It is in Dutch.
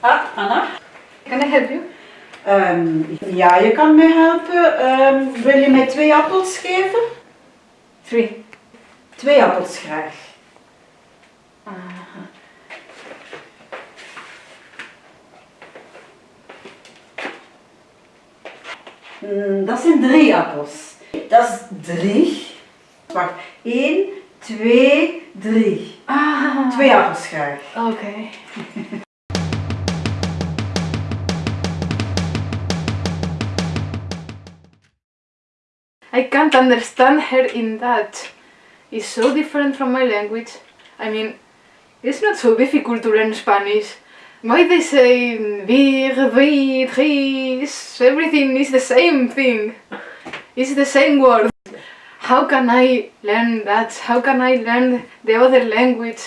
Ah, Anna. Can I help you? Ehm, ja, je kan mij helpen. Ehm, wil je mij twee appels geven? Three. Twee appels graag. Mm, dat zijn drie appels. Dat is drie. Wacht, één, twee, drie. Ah. Twee appels graag. Okay. I can't understand her in that. It's so different from my language. I mean, it's not so difficult to learn Spanish. Why they say mm, vir, vi, tris, everything is the same thing. It's the same word. How can I learn that? How can I learn the other language?